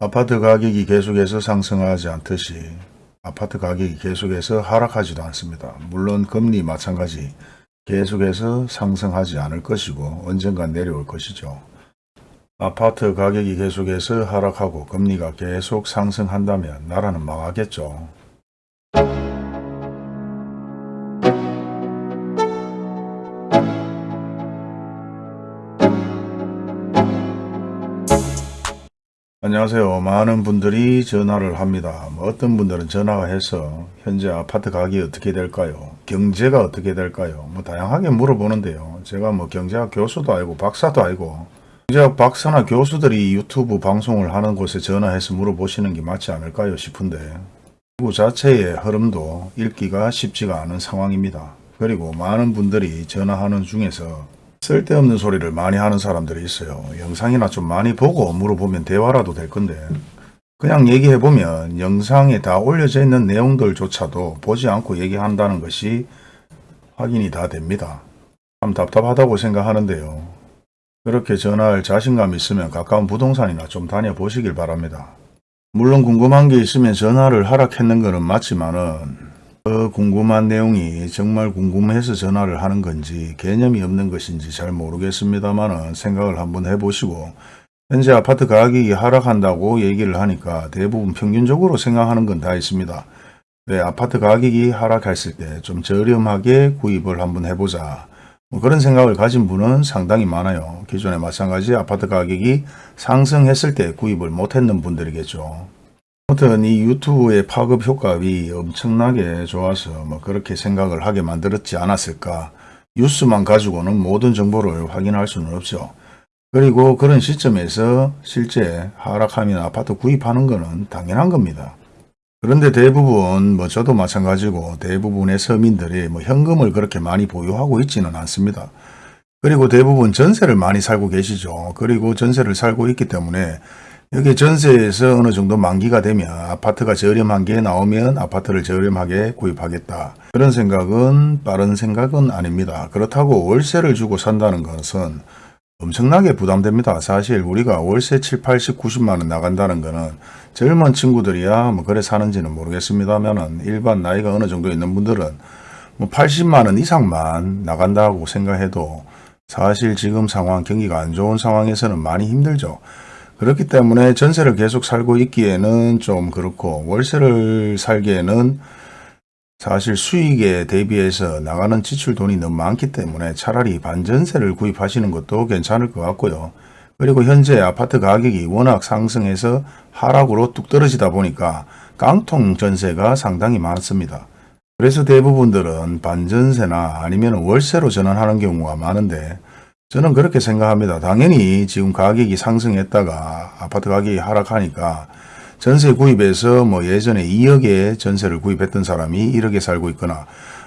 아파트 가격이 계속해서 상승하지 않듯이 아파트 가격이 계속해서 하락하지도 않습니다. 물론 금리 마찬가지 계속해서 상승하지 않을 것이고 언젠간 내려올 것이죠. 아파트 가격이 계속해서 하락하고 금리가 계속 상승한다면 나라는 망하겠죠. 안녕하세요. 많은 분들이 전화를 합니다. 뭐 어떤 분들은 전화가 해서 현재 아파트 가격이 어떻게 될까요? 경제가 어떻게 될까요? 뭐 다양하게 물어보는데요. 제가 뭐 경제학 교수도 아니고 박사도 아니고 경제학 박사나 교수들이 유튜브 방송을 하는 곳에 전화해서 물어보시는 게 맞지 않을까요 싶은데 그 자체의 흐름도 읽기가 쉽지가 않은 상황입니다. 그리고 많은 분들이 전화하는 중에서 쓸데없는 소리를 많이 하는 사람들이 있어요. 영상이나 좀 많이 보고 물어보면 대화라도 될 건데 그냥 얘기해보면 영상에 다 올려져 있는 내용들조차도 보지 않고 얘기한다는 것이 확인이 다 됩니다. 참 답답하다고 생각하는데요. 그렇게 전화할 자신감 있으면 가까운 부동산이나 좀 다녀보시길 바랍니다. 물론 궁금한 게 있으면 전화를 하락했는 것은 맞지만은 그 궁금한 내용이 정말 궁금해서 전화를 하는 건지 개념이 없는 것인지 잘 모르겠습니다만 생각을 한번 해보시고 현재 아파트 가격이 하락한다고 얘기를 하니까 대부분 평균적으로 생각하는 건 다 있습니다. 왜 아파트 가격이 하락했을 때 좀 저렴하게 구입을 한번 해보자. 뭐 그런 생각을 가진 분은 상당히 많아요. 기존에 마찬가지 아파트 가격이 상승했을 때 구입을 못했는 분들이겠죠. 아무튼 이 유튜브의 파급 효과가 엄청나게 좋아서 뭐 그렇게 생각을 하게 만들었지 않았을까. 뉴스만 가지고는 모든 정보를 확인할 수는 없죠. 그리고 그런 시점에서 실제 하락하면 아파트 구입하는 것은 당연한 겁니다. 그런데 대부분 뭐 저도 마찬가지고 대부분의 서민들이 뭐 현금을 그렇게 많이 보유하고 있지는 않습니다. 그리고 대부분 전세를 많이 살고 계시죠. 그리고 전세를 살고 있기 때문에 여기 전세에서 어느 정도 만기가 되면 아파트가 저렴한 게 나오면 아파트를 저렴하게 구입하겠다. 그런 생각은 빠른 생각은 아닙니다. 그렇다고 월세를 주고 산다는 것은 엄청나게 부담됩니다. 사실 우리가 월세 7, 80, 90만 원 나간다는 거는 젊은 친구들이야 뭐 그래 사는지는 모르겠습니다만은 일반 나이가 어느 정도 있는 분들은 뭐 80만 원 이상만 나간다고 생각해도 사실 지금 상황 경기가 안 좋은 상황에서는 많이 힘들죠. 그렇기 때문에 전세를 계속 살고 있기에는 좀 그렇고 월세를 살기에는 사실 수익에 대비해서 나가는 지출 돈이 너무 많기 때문에 차라리 반전세를 구입하시는 것도 괜찮을 것 같고요. 그리고 현재 아파트 가격이 워낙 상승해서 하락으로 뚝 떨어지다 보니까 깡통 전세가 상당히 많습니다. 그래서 대부분들은 반전세나 아니면 월세로 전환하는 경우가 많은데 저는 그렇게 생각합니다. 당연히 지금 가격이 상승했다가 아파트 가격이 하락하니까 전세 구입해서 뭐 예전에 2억에 전세를 구입했던 사람이 1억에 살고 있거나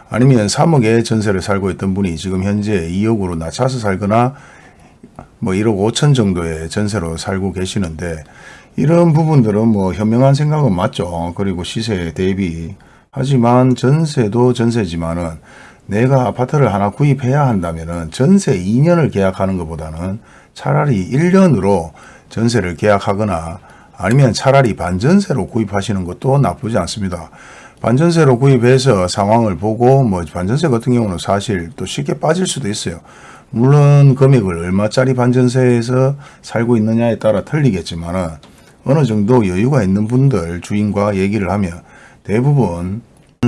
아니면 3억에 전세를 살고 있던 분이 지금 현재 2억으로 낮춰서 살거나 뭐 1억 5천 정도의 전세로 살고 계시는데 이런 부분들은 뭐 현명한 생각은 맞죠. 그리고 시세 대비 하지만 전세도 전세지만은 내가 아파트를 하나 구입해야 한다면 전세 2년을 계약하는 것보다는 차라리 1년으로 전세를 계약하거나 아니면 차라리 반전세로 구입하시는 것도 나쁘지 않습니다. 반전세로 구입해서 상황을 보고 뭐 반전세 같은 경우는 사실 또 쉽게 빠질 수도 있어요. 물론 금액을 얼마짜리 반전세에서 살고 있느냐에 따라 틀리겠지만 어느 정도 여유가 있는 분들 주인과 얘기를 하면 대부분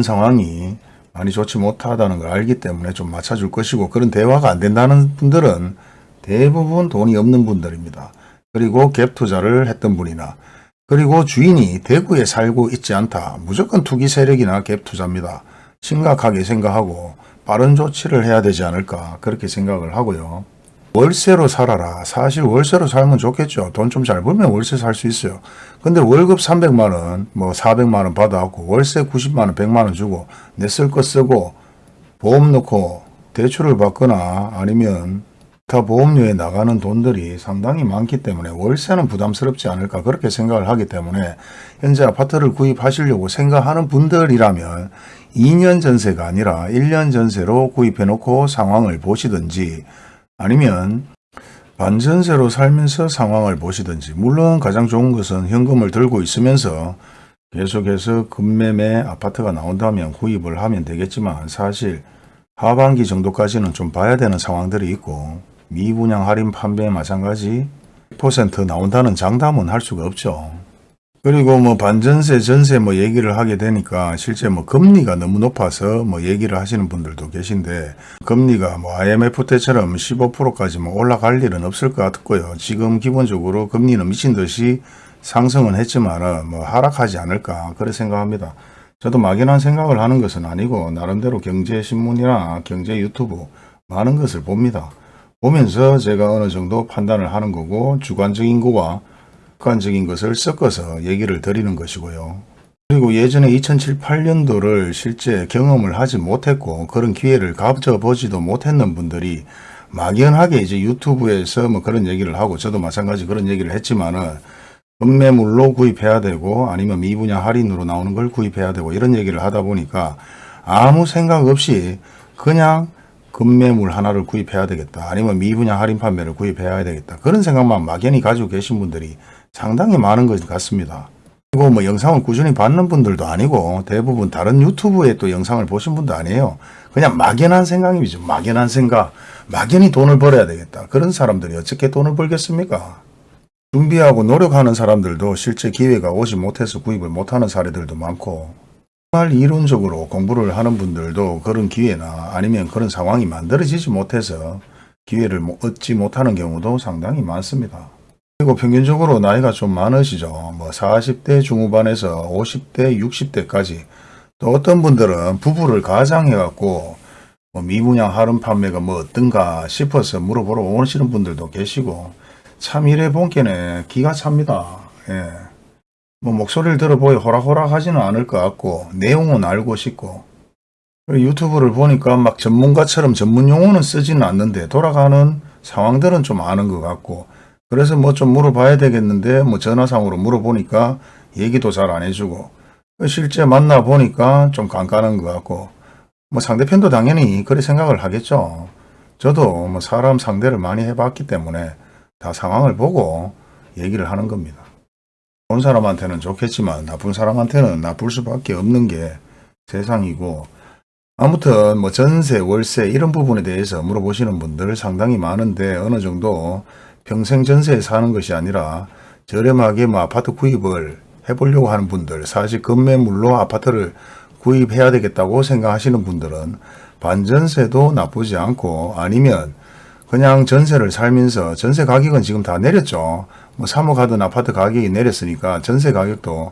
상황이 많이 좋지 못하다는 걸 알기 때문에 좀 맞춰줄 것이고 그런 대화가 안 된다는 분들은 대부분 돈이 없는 분들입니다. 그리고 갭 투자를 했던 분이나 그리고 주인이 대구에 살고 있지 않다. 무조건 투기 세력이나 갭 투자입니다. 심각하게 생각하고 빠른 조치를 해야 되지 않을까 그렇게 생각을 하고요. 월세로 살아라. 사실 월세로 살면 좋겠죠. 돈 좀 잘 벌면 월세 살 수 있어요. 근데 월급 300만원, 뭐 400만원 받아갖고 월세 90만원, 100만원 주고 내 쓸 거 쓰고 보험 넣고 대출을 받거나 아니면 다 보험료에 나가는 돈들이 상당히 많기 때문에 월세는 부담스럽지 않을까 그렇게 생각을 하기 때문에 현재 아파트를 구입하시려고 생각하는 분들이라면 2년 전세가 아니라 1년 전세로 구입해 놓고 상황을 보시든지 아니면 반전세로 살면서 상황을 보시든지 물론 가장 좋은 것은 현금을 들고 있으면서 계속해서 급매매 아파트가 나온다면 구입을 하면 되겠지만 사실 하반기 정도까지는 좀 봐야 되는 상황들이 있고 미분양 할인 판매 마찬가지 100% 나온다는 장담은 할 수가 없죠. 그리고 뭐 반전세, 전세 뭐 얘기를 하게 되니까 실제 뭐 금리가 너무 높아서 뭐 얘기를 하시는 분들도 계신데 금리가 뭐 IMF 때처럼 15%까지 뭐 올라갈 일은 없을 것 같고요. 지금 기본적으로 금리는 미친 듯이 상승은 했지만은 뭐 하락하지 않을까 그렇게 생각합니다. 저도 막연한 생각을 하는 것은 아니고 나름대로 경제신문이나 경제 유튜브 많은 것을 봅니다. 보면서 제가 어느 정도 판단을 하는 거고 주관적인 거와 객관적인 것을 섞어서 얘기를 드리는 것이고요. 그리고 예전에 2007, 8년도를 실제 경험을 하지 못했고 그런 기회를 가져보지도 못했는 분들이 막연하게 이제 유튜브에서 뭐 그런 얘기를 하고 저도 마찬가지 그런 얘기를 했지만은 급매물로 구입해야 되고 아니면 미분양 할인으로 나오는 걸 구입해야 되고 이런 얘기를 하다 보니까 아무 생각 없이 그냥 급매물 하나를 구입해야 되겠다. 아니면 미분양 할인 판매를 구입해야 되겠다. 그런 생각만 막연히 가지고 계신 분들이 상당히 많은 것 같습니다. 그리고 뭐 영상을 꾸준히 받는 분들도 아니고 대부분 다른 유튜브에 또 영상을 보신 분도 아니에요. 그냥 막연한 생각이죠. 막연한 생각. 막연히 돈을 벌어야 되겠다. 그런 사람들이 어떻게 돈을 벌겠습니까? 준비하고 노력하는 사람들도 실제 기회가 오지 못해서 구입을 못하는 사례들도 많고 정말 이론적으로 공부를 하는 분들도 그런 기회나 아니면 그런 상황이 만들어지지 못해서 기회를 못- 얻지 못하는 경우도 상당히 많습니다. 그리고 평균적으로 나이가 좀 많으시죠. 뭐 40대 중후반에서 50대, 60대까지 또 어떤 분들은 부부를 가장해갖고 뭐 미분양 할인 판매가 뭐 어떤가 싶어서 물어보러 오시는 분들도 계시고 참 이래 본께네 기가 찹니다. 예. 뭐 목소리를 들어보여 호락호락 하지는 않을 것 같고 내용은 알고 싶고 유튜브를 보니까 막 전문가처럼 전문 용어는 쓰지는 않는데 돌아가는 상황들은 좀 아는 것 같고 그래서 뭐 좀 물어봐야 되겠는데 뭐 전화상으로 물어보니까 얘기도 잘 안 해주고 실제 만나 보니까 좀 깐깐한 것 같고 뭐 상대편도 당연히 그렇게 생각을 하겠죠. 저도 뭐 사람 상대를 많이 해봤기 때문에 다 상황을 보고 얘기를 하는 겁니다. 좋은 사람한테는 좋겠지만 나쁜 사람한테는 나쁠 수밖에 없는 게 세상이고 아무튼 뭐 전세, 월세 이런 부분에 대해서 물어보시는 분들 상당히 많은데 어느 정도 평생 전세에 사는 것이 아니라 저렴하게 뭐 아파트 구입을 해보려고 하는 분들 사실 급매물로 아파트를 구입해야 되겠다고 생각하시는 분들은 반전세도 나쁘지 않고 아니면 그냥 전세를 살면서 전세 가격은 지금 다 내렸죠. 뭐 3억 하던 아파트 가격이 내렸으니까 전세 가격도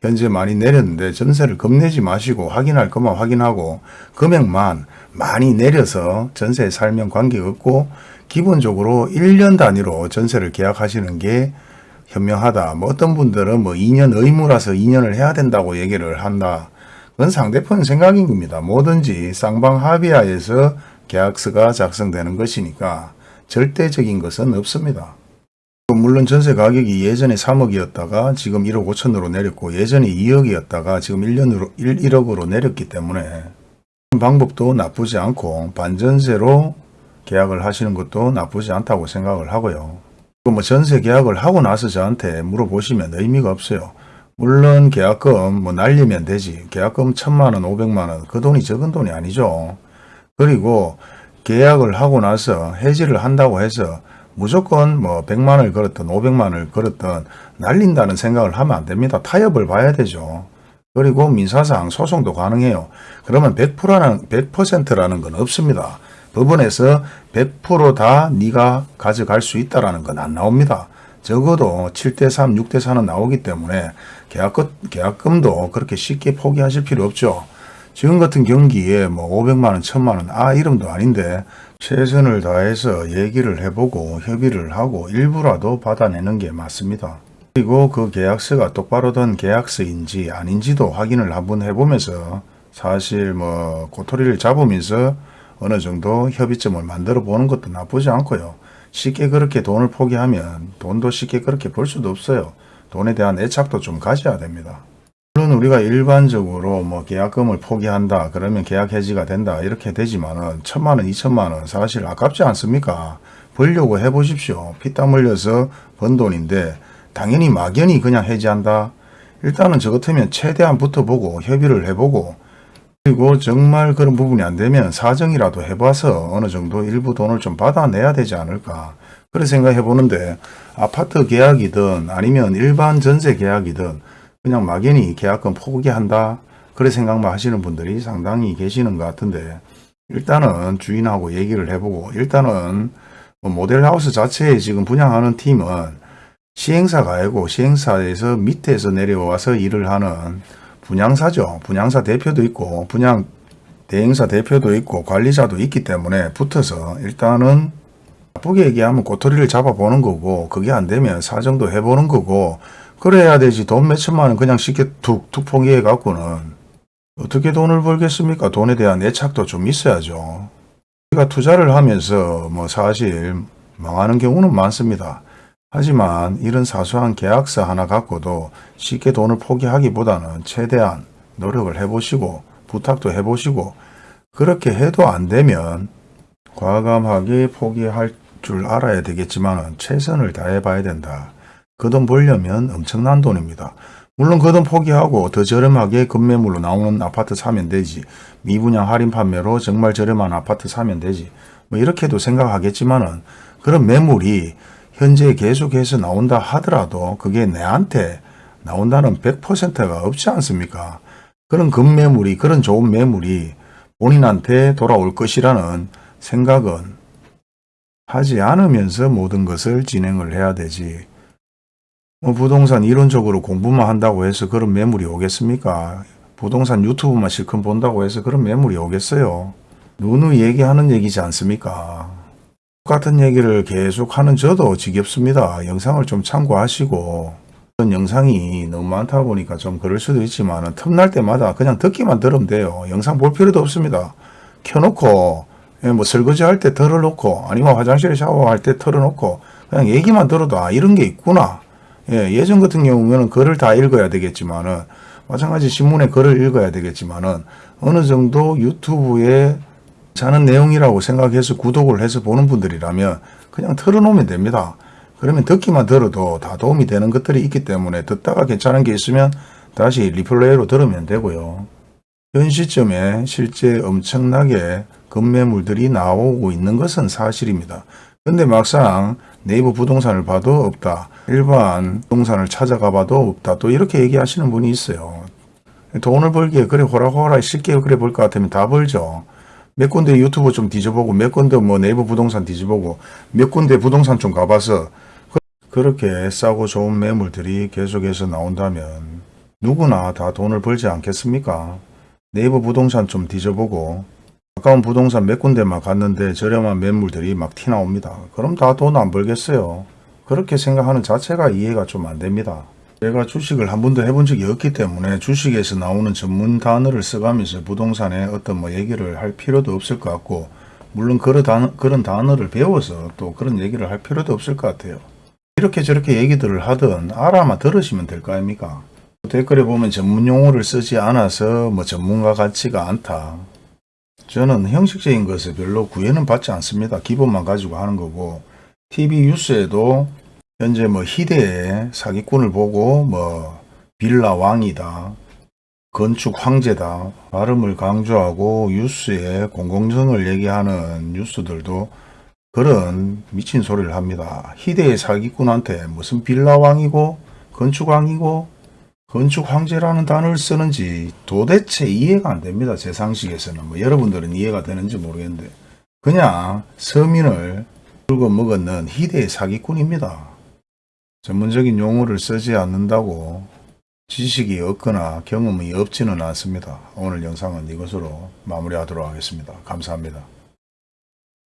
현재 많이 내렸는데 전세를 겁내지 마시고 확인할 것만 확인하고 금액만 많이 내려서 전세에 살면 관계없고 기본적으로 1년 단위로 전세를 계약하시는 게 현명하다. 뭐 어떤 분들은 뭐 2년 의무라서 2년을 해야 된다고 얘기를 한다. 그건 상대편 생각인 겁니다. 뭐든지 쌍방 합의하에서 계약서가 작성되는 것이니까 절대적인 것은 없습니다. 물론 전세 가격이 예전에 3억이었다가 지금 1억 5천으로 내렸고 예전에 2억이었다가 지금 1년으로 1, 1억으로 내렸기 때문에 방법도 나쁘지 않고 반전세로 계약을 하시는 것도 나쁘지 않다고 생각을 하고요. 그리고 뭐 전세 계약을 하고 나서 저한테 물어보시면 의미가 없어요. 물론 계약금 뭐 날리면 되지. 계약금 천만 원, 오백만 원. 그 돈이 적은 돈이 아니죠. 그리고 계약을 하고 나서 해지를 한다고 해서 무조건 뭐 100만 원을 걸었던 500만 원을 걸었던 날린다는 생각을 하면 안 됩니다. 타협을 봐야 되죠. 그리고 민사상 소송도 가능해요. 그러면 100%라는 100%라는 건 없습니다. 법원에서 100%다 네가 가져갈 수 있다라는 건 안 나옵니다. 적어도 7대3, 6대4는 나오기 때문에 계약금, 계약금도 그렇게 쉽게 포기하실 필요 없죠. 지금 같은 경기에 뭐 500만 원, 1000만 원, 아 이름도 아닌데 최선을 다해서 얘기를 해보고 협의를 하고 일부라도 받아내는 게 맞습니다. 그리고 그 계약서가 똑바로 된 계약서인지 아닌지도 확인을 한번 해보면서 사실 뭐 고토리를 잡으면서 어느 정도 협의점을 만들어 보는 것도 나쁘지 않고요. 쉽게 그렇게 돈을 포기하면 돈도 쉽게 그렇게 벌 수도 없어요. 돈에 대한 애착도 좀 가져야 됩니다. 물론 우리가 일반적으로 뭐 계약금을 포기한다 그러면 계약 해지가 된다 이렇게 되지만은 천만 원, 이천만 원 사실 아깝지 않습니까? 벌려고 해 보십시오. 피땀 흘려서 번 돈인데 당연히 막연히 그냥 해지한다. 일단은 저 같으면 최대한 붙어보고 협의를 해보고 그리고 정말 그런 부분이 안 되면 사정이라도 해봐서 어느 정도 일부 돈을 좀 받아내야 되지 않을까. 그런 생각해 보는데 아파트 계약이든 아니면 일반 전세 계약이든 그냥 막연히 계약금 포기한다. 그런 생각만 하시는 분들이 상당히 계시는 것 같은데 일단은 주인하고 얘기를 해보고 일단은 뭐 모델하우스 자체에 지금 분양하는 팀은 시행사가 아니고 시행사에서 밑에서 내려와서 일을 하는 분양사죠. 분양사 대표도 있고 분양 대행사 대표도 있고 관리자도 있기 때문에 붙어서 일단은 나쁘게 얘기하면 꼬투리를 잡아보는 거고 그게 안 되면 사정도 해보는 거고 그래야 되지 돈 몇천만 원 그냥 쉽게 툭툭 포기해 갖고는 어떻게 돈을 벌겠습니까? 돈에 대한 애착도 좀 있어야죠. 우리가 투자를 하면서 뭐 사실 망하는 경우는 많습니다. 하지만 이런 사소한 계약서 하나 갖고도 쉽게 돈을 포기하기보다는 최대한 노력을 해보시고 부탁도 해보시고 그렇게 해도 안 되면 과감하게 포기할 줄 알아야 되겠지만 최선을 다해 봐야 된다. 그 돈 벌려면 엄청난 돈입니다. 물론 그 돈 포기하고 더 저렴하게 급매물로 나오는 아파트 사면 되지. 미분양 할인 판매로 정말 저렴한 아파트 사면 되지. 뭐 이렇게도 생각하겠지만 은 그런 매물이 현재 계속해서 나온다 하더라도 그게 내한테 나온다는 100%가 없지 않습니까? 그런 급매물이 그런 좋은 매물이 본인한테 돌아올 것이라는 생각은 하지 않으면서 모든 것을 진행을 해야 되지. 뭐 부동산 이론적으로 공부만 한다고 해서 그런 매물이 오겠습니까? 부동산 유튜브만 실컷 본다고 해서 그런 매물이 오겠어요? 누누이 얘기하는 얘기지 않습니까? 똑같은 얘기를 계속 하는 저도 지겹습니다. 영상을 좀 참고하시고 그런 영상이 너무 많다 보니까 좀 그럴 수도 있지만 틈날 때마다 그냥 듣기만 들으면 돼요. 영상 볼 필요도 없습니다. 켜놓고 예, 뭐 설거지 할 때 털어놓고 아니면 화장실에 샤워할 때 털어놓고 그냥 얘기만 들어도 아 이런 게 있구나. 예, 예전 같은 경우에는 글을 다 읽어야 되겠지만은 마찬가지 신문에 글을 읽어야 되겠지만은 어느 정도 유튜브에 자는 내용이라고 생각해서 구독을 해서 보는 분들이라면 그냥 틀어놓으면 됩니다. 그러면 듣기만 들어도 다 도움이 되는 것들이 있기 때문에 듣다가 괜찮은 게 있으면 다시 리플레이로 들으면 되고요. 현 시점에 실제 엄청나게 급매물들이 나오고 있는 것은 사실입니다. 근데 막상 네이버 부동산을 봐도 없다. 일반 부동산을 찾아가 봐도 없다. 또 이렇게 얘기하시는 분이 있어요. 돈을 벌기에 그래 호라호라 쉽게 그래 볼 것 같으면 다 벌죠. 몇 군데 유튜브 좀 뒤져보고 몇 군데 뭐 네이버 부동산 뒤져보고 몇 군데 부동산 좀 가봐서 그, 렇게 싸고 좋은 매물들이 계속해서 나온다면 누구나 다 돈을 벌지 않겠습니까? 네이버 부동산 좀 뒤져보고 가까운 부동산 몇 군데만 갔는데 저렴한 매물들이 막 튀나옵니다. 그럼 다 돈 안 벌겠어요. 그렇게 생각하는 자체가 이해가 좀 안 됩니다. 제가 주식을 한 번도 해본 적이 없기 때문에 주식에서 나오는 전문 단어를 써가면서 부동산에 어떤 뭐 얘기를 할 필요도 없을 것 같고 물론 그런, 단어, 그런 단어를 배워서 또 그런 얘기를 할 필요도 없을 것 같아요. 이렇게 저렇게 얘기들을 하든 알아만 들으시면 될 거 아닙니까? 댓글에 보면 전문 용어를 쓰지 않아서 뭐 전문가 같지가 않다. 저는 형식적인 것을 별로 구애는 받지 않습니다. 기본만 가지고 하는 거고 TV 뉴스에도 현재 뭐 희대의 사기꾼을 보고 뭐 빌라 왕이다. 건축 황제다. 발음을 강조하고 뉴스에 공공성을 얘기하는 뉴스들도 그런 미친 소리를 합니다. 희대의 사기꾼한테 무슨 빌라 왕이고 건축 왕이고 건축 황제라는 단어를 쓰는지 도대체 이해가 안 됩니다. 제 상식에서는. 뭐 여러분들은 이해가 되는지 모르겠는데 그냥 서민을 긁어 먹었는 희대의 사기꾼입니다. 전문적인 용어를 쓰지 않는다고 지식이 없거나 경험이 없지는 않습니다. 오늘 영상은 이것으로 마무리하도록 하겠습니다. 감사합니다.